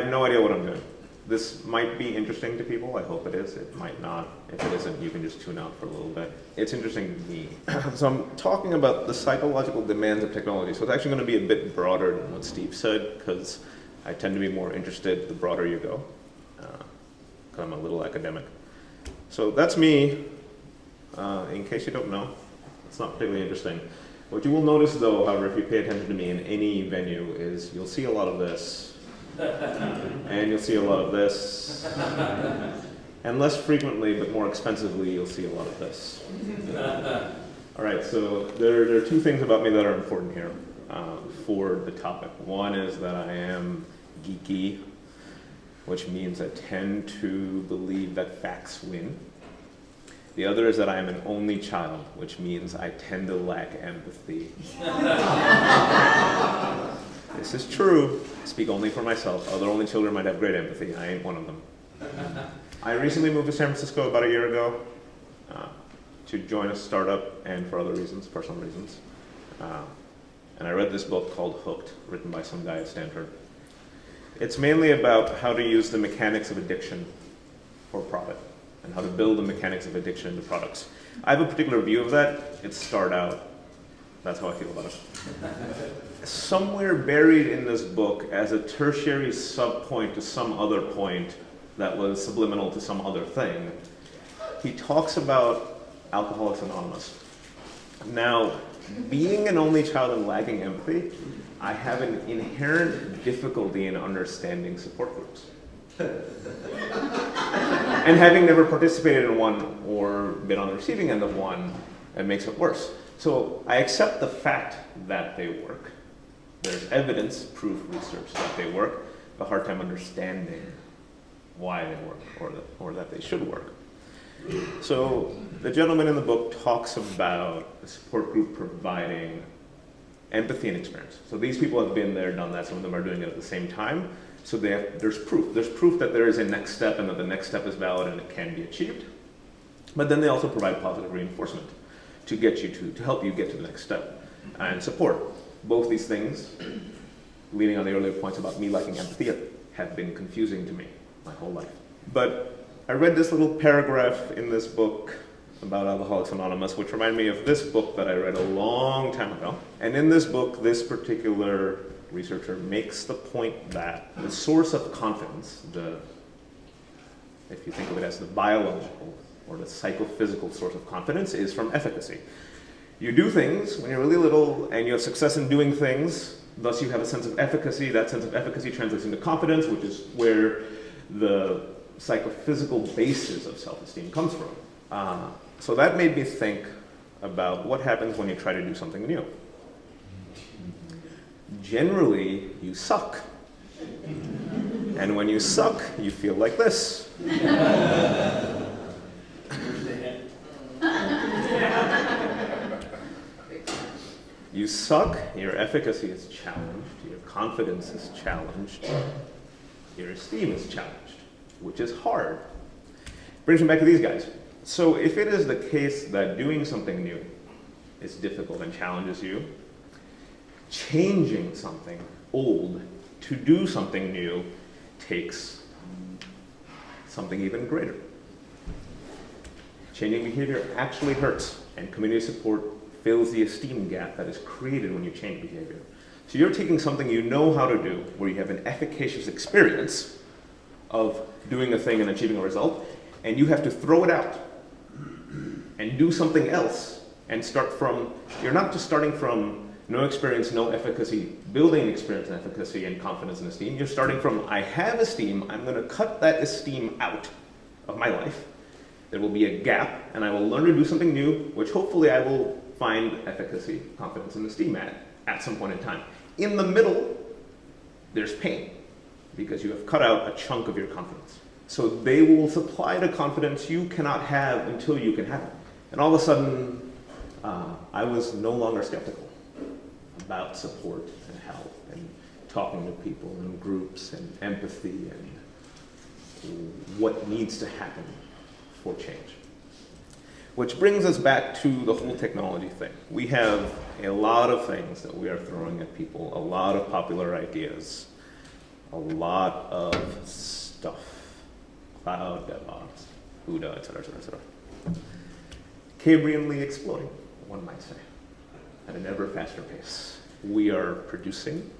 have no idea what I'm doing. This might be interesting to people. I hope it is. It might not. If it isn't, you can just tune out for a little bit. It's interesting to me. so I'm talking about the psychological demands of technology. So it's actually going to be a bit broader than what Steve said because I tend to be more interested the broader you go because uh, I'm a little academic. So that's me. Uh, in case you don't know, it's not particularly interesting. What you will notice though, however, if you pay attention to me in any venue is you'll see a lot of this and you'll see a lot of this. And less frequently, but more expensively, you'll see a lot of this. All right, so there, there are two things about me that are important here uh, for the topic. One is that I am geeky, which means I tend to believe that facts win. The other is that I am an only child, which means I tend to lack empathy. this is true. I speak only for myself. Other only children might have great empathy. I ain't one of them. I recently moved to San Francisco about a year ago uh, to join a startup and for other reasons, personal reasons. Uh, and I read this book called Hooked, written by some guy at Stanford. It's mainly about how to use the mechanics of addiction for profit and how to build the mechanics of addiction into products. I have a particular view of that. It's start out. That's how I feel about it. Somewhere buried in this book as a tertiary subpoint to some other point that was subliminal to some other thing, he talks about Alcoholics Anonymous. Now, being an only child and lacking empathy, I have an inherent difficulty in understanding support groups. and having never participated in one or been on the receiving end of one, it makes it worse. So I accept the fact that they work. There's evidence, proof, research that they work, a hard time understanding why they work or, that, or that they should work. So the gentleman in the book talks about the support group providing empathy and experience. So these people have been there, done that. Some of them are doing it at the same time. So have, there's proof. There's proof that there is a next step and that the next step is valid and it can be achieved. But then they also provide positive reinforcement to get you to, to help you get to the next step and support. Both these things, leading on the earlier points about me lacking empathy, have been confusing to me my whole life. But I read this little paragraph in this book about Alcoholics Anonymous, which reminded me of this book that I read a long time ago. And in this book, this particular researcher makes the point that the source of confidence, the, if you think of it as the biological or the psychophysical source of confidence, is from efficacy. You do things when you're really little and you have success in doing things, thus you have a sense of efficacy. That sense of efficacy translates into confidence, which is where the psychophysical basis of self-esteem comes from. Uh, so that made me think about what happens when you try to do something new generally you suck. And when you suck, you feel like this. You suck, your efficacy is challenged, your confidence is challenged, your esteem is challenged, which is hard. Brings me back to these guys. So if it is the case that doing something new is difficult and challenges you, changing something old to do something new takes something even greater. Changing behavior actually hurts, and community support fills the esteem gap that is created when you change behavior. So you're taking something you know how to do, where you have an efficacious experience of doing a thing and achieving a result, and you have to throw it out and do something else and start from, you're not just starting from no experience, no efficacy, building experience and efficacy and confidence and esteem. You're starting from, I have esteem, I'm gonna cut that esteem out of my life. There will be a gap, and I will learn to do something new, which hopefully I will find efficacy, confidence, and esteem at, at some point in time. In the middle, there's pain, because you have cut out a chunk of your confidence. So they will supply the confidence you cannot have until you can have it. And all of a sudden, uh, I was no longer skeptical about support and help and talking to people and groups and empathy and what needs to happen for change. Which brings us back to the whole technology thing. We have a lot of things that we are throwing at people, a lot of popular ideas. a lot of stuff. Cloud, DevOps, CUDA, et cetera, et cetera, et cetera. Cambrianly exploding, one might say, at an ever faster pace. We are producing,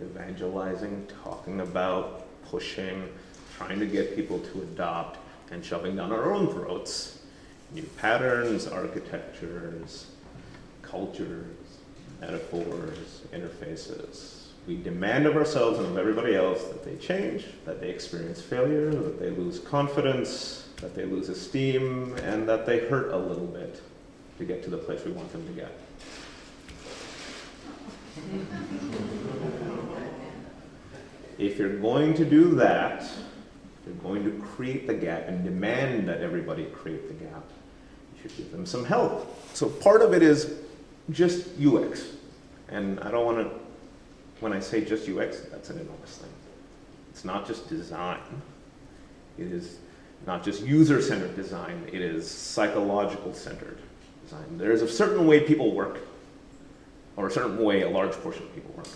evangelizing, talking about, pushing, trying to get people to adopt, and shoving down our own throats new patterns, architectures, cultures, metaphors, interfaces. We demand of ourselves and of everybody else that they change, that they experience failure, that they lose confidence, that they lose esteem, and that they hurt a little bit to get to the place we want them to get. If you're going to do that, you're going to create the gap and demand that everybody create the gap, give them some help. So part of it is just UX. And I don't want to, when I say just UX, that's an enormous thing. It's not just design. It is not just user-centered design. It is psychological-centered design. There's a certain way people work, or a certain way a large portion of people work.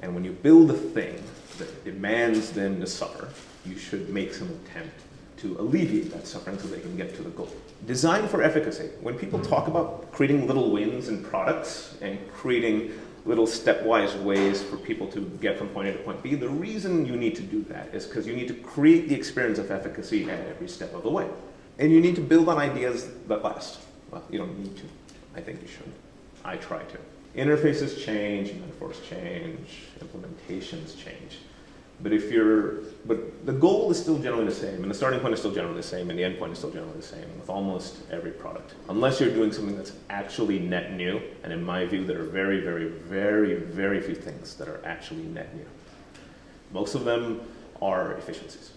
And when you build a thing that demands them to suffer, you should make some attempt to alleviate that suffering so they can get to the goal. Design for efficacy. When people talk about creating little wins in products and creating little stepwise ways for people to get from point A to point B, the reason you need to do that is because you need to create the experience of efficacy at every step of the way. And you need to build on ideas that last. Well, you don't need to. I think you should. I try to. Interfaces change, metaphors change, implementations change. But if you're, but the goal is still generally the same, and the starting point is still generally the same, and the end point is still generally the same with almost every product. Unless you're doing something that's actually net new, and in my view, there are very, very, very, very few things that are actually net new. Most of them are efficiencies,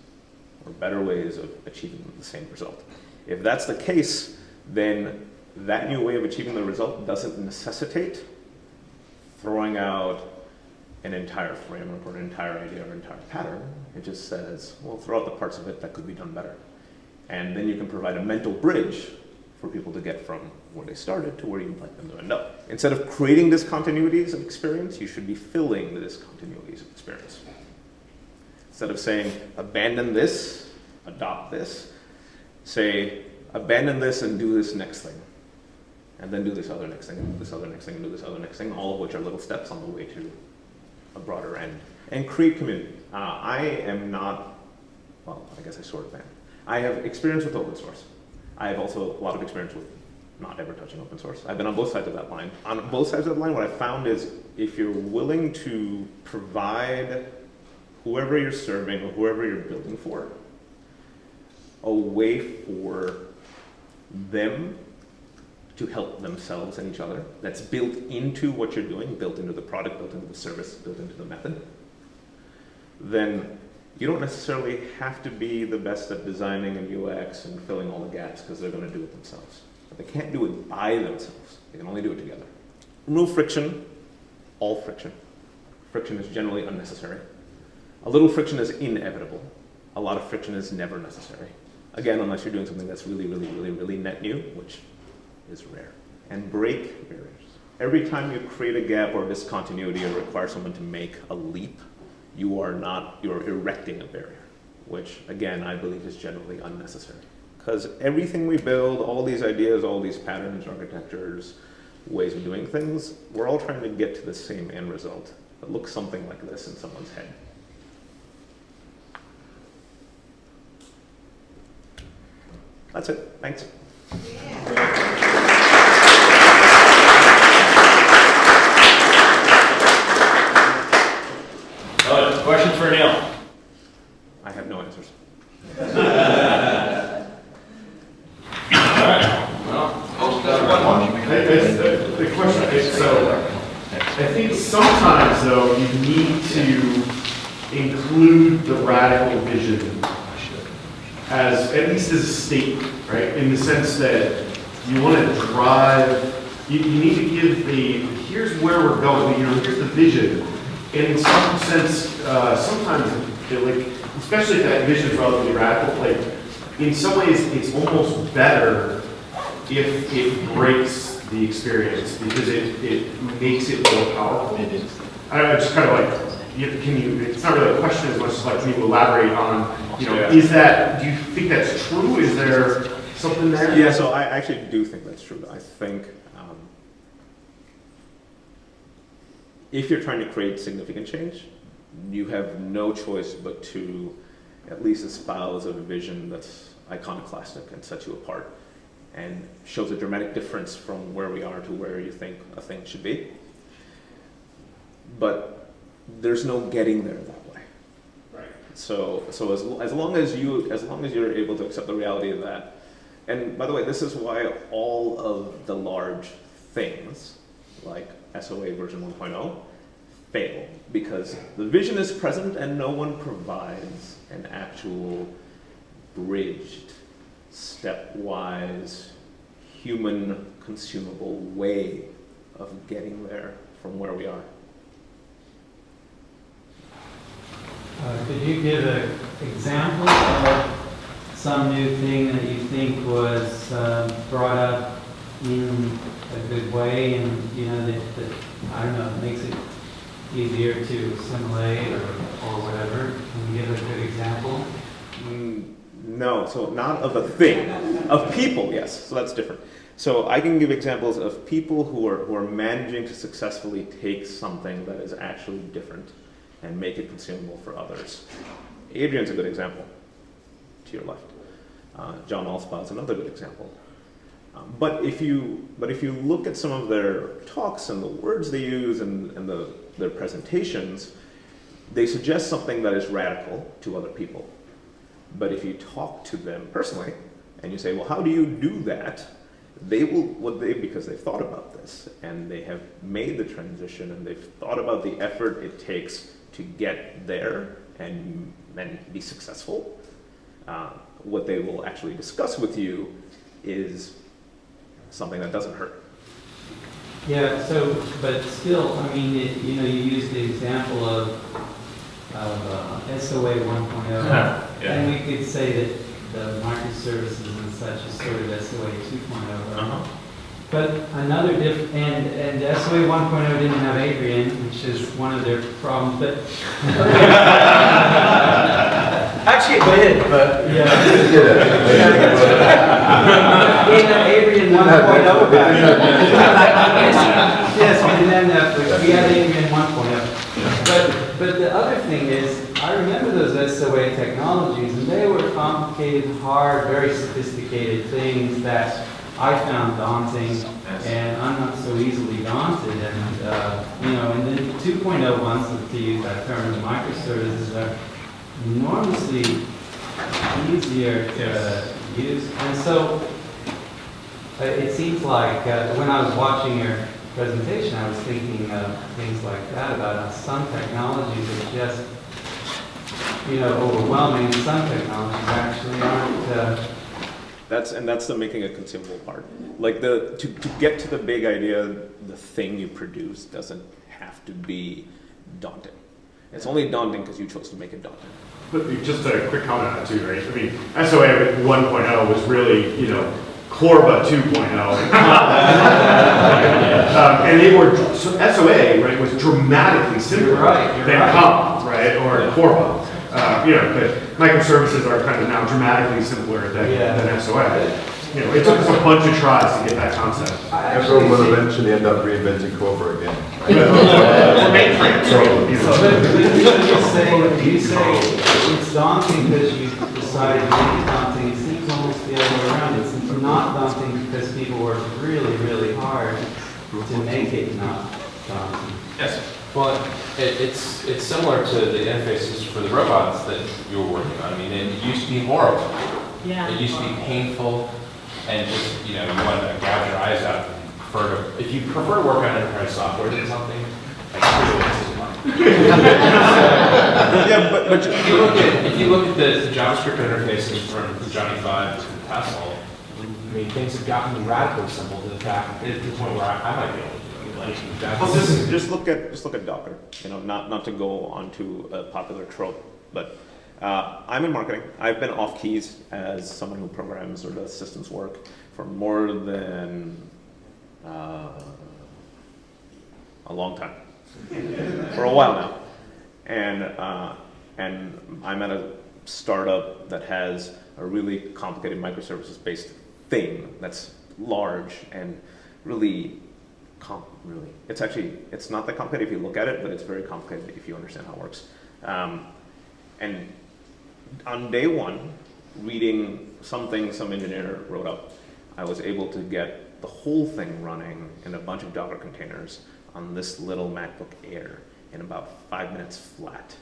or better ways of achieving the same result. If that's the case, then that new way of achieving the result doesn't necessitate throwing out an entire framework or an entire idea or an entire pattern. It just says, well, throw out the parts of it that could be done better. And then you can provide a mental bridge for people to get from where they started to where you'd like them to end up. Instead of creating discontinuities of experience, you should be filling the discontinuities of experience. Instead of saying, abandon this, adopt this, say, abandon this and do this next thing. And then do this other next thing, and do this other next thing, and do this other next thing, all of which are little steps on the way to a broader end. And create community. Uh, I am not, well, I guess I sort of am. I have experience with open source. I have also a lot of experience with not ever touching open source. I've been on both sides of that line. On both sides of the line, what I found is if you're willing to provide whoever you're serving or whoever you're building for a way for them to help themselves and each other that's built into what you're doing, built into the product, built into the service, built into the method, then you don't necessarily have to be the best at designing and UX and filling all the gaps because they're going to do it themselves. But they can't do it by themselves. They can only do it together. Remove friction, all friction. Friction is generally unnecessary. A little friction is inevitable. A lot of friction is never necessary. Again, unless you're doing something that's really, really, really, really net new, which is rare. And break barriers. Every time you create a gap or discontinuity or require someone to make a leap, you are not, you're erecting a barrier, which again, I believe is generally unnecessary. Because everything we build, all these ideas, all these patterns, architectures, ways of doing things, we're all trying to get to the same end result that looks something like this in someone's head. That's it. Thanks. Uh, questions for Neil? I have no answers. I- I- The the question is, so, I think sometimes though, you need to include the radical vision as, at least as a statement, right? In the sense that you want to drive, you, you need to give the, here's where we're going, you know, here's the vision. And in some sense, uh, sometimes, like, especially if that vision is relatively radical, like, in some ways, it's almost better if it breaks the experience because it, it makes it more powerful. I just kind of like you, can you, it's not really a question as much as like, can you elaborate on, you know, Yeah. is that, do you think that's true? Is there something there? Yeah, so I actually do think that's true. I think um, if you're trying to create significant change, you have no choice but to at least espouse a vision that's iconoclastic and sets you apart and shows a dramatic difference from where we are to where you think a thing should be. But there's no getting there that way. Right. So, so as, as long as you, as long as you're able to accept the reality of that, and by the way, this is why all of the large things, like SOA version 1.0, fail, because the vision is present and no one provides an actual bridged, stepwise, human consumable way of getting there from where we are. Uh, Could you give an example of some new thing that you think was um, brought up in a good way and, you know, that, that, I don't know, makes it easier to assimilate or, or whatever? Can you give a good example? Mm, No, so not of a thing, of people, yes, so that's different. So I can give examples of people who are, who are managing to successfully take something that is actually different and make it consumable for others. Adrian's a good example, to your left. Uh, John is another good example. Um, but if you but if you look at some of their talks and the words they use and, and the, their presentations, they suggest something that is radical to other people. But if you talk to them personally and you say, well, how do you do that? They will, what they, because they've thought about this and they have made the transition and they've thought about the effort it takes to get there and, and be successful. Uh, what they will actually discuss with you is something that doesn't hurt. Yeah, so, but still, I mean, it- you know, you used the example of, of uh, SOA 1.0. Yeah. And we could say that the microservices and such is sort of SOA 2.0. right? Uh-huh. But another diff, and, and SOA 1.0 didn't have Adrian, which is one of their problems, but. Actually, it did, but. Yeah. In the Adrian 1.0 back. Yes, we didn't have Netflix, we had Adrian 1.0. But, but the other thing is, I remember those SOA technologies, and they were complicated, hard, very sophisticated things that I found daunting, and I'm not so easily daunted, and, uh, you know, and then 2.0 ones, to use that term, the microservices are enormously easier to use. And so uh, it seems like uh, when I was watching your presentation, I was thinking of things like that about how some technologies are just, you know, overwhelming, some technologies actually aren't. That's and that's the making a consumable part. Like the to, to get to the big idea, the thing you produce doesn't have to be daunting. It's only daunting because you chose to make it daunting. But just a quick comment on that too, right? I mean, SOA 1.0 was really, you know, Corba 2.0. Um, and they were, so SOA, right, was dramatically simpler right, than right. COM, right, or Corba. Uh, you know, but microservices are kind of now dramatically simpler than, Yeah. than SOA. You know, it took us a bunch of tries to get that concept. I Everyone will eventually end up reinventing CORBA again. Or mainframes, right? you know. So, but, but you say, you say it's daunting because you decided to make it daunting, it seems almost the other way around. It's not daunting because people work really, really hard to make it not daunting. Yes. Well, it, it's, it's similar to the interfaces for the robots that you were working on. I mean, it used to be horrible. Yeah. It used to be painful and just, you know, you wanted to gouge your eyes out and prefer to, if you prefer to work on enterprise software than something, like, really, this is mine. yeah, but, but If you look at, if you look at the the JavaScript interfaces from Johnny Five to Tessel, I mean, things have gotten radically simple to the fact, to the point where I, I might be able to Well, just, just look at just look at Docker. You know, not not to go onto a popular trope, but uh, I'm in marketing. I've been off keys as someone who programs or does systems work for more than uh, a long time, for a while now. And, uh, and I'm at a startup that has a really complicated microservices-based thing that's large and really, com- really, it's actually, it's not that complicated if you look at it, but it's very complicated if you understand how it works. Um, and on day one, reading something some engineer wrote up, I was able to get the whole thing running in a bunch of Docker containers on this little MacBook Air in about five minutes flat.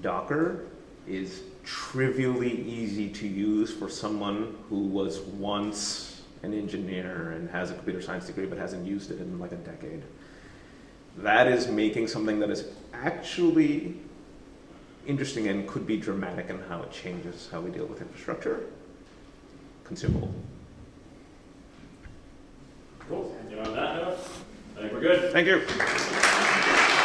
Docker is trivially easy to use for someone who was once an engineer and has a computer science degree but hasn't used it in like a decade. That is making something that is actually interesting and could be dramatic in how it changes how we deal with infrastructure consumable. Cool. And on that note, I think we're good. Thank you.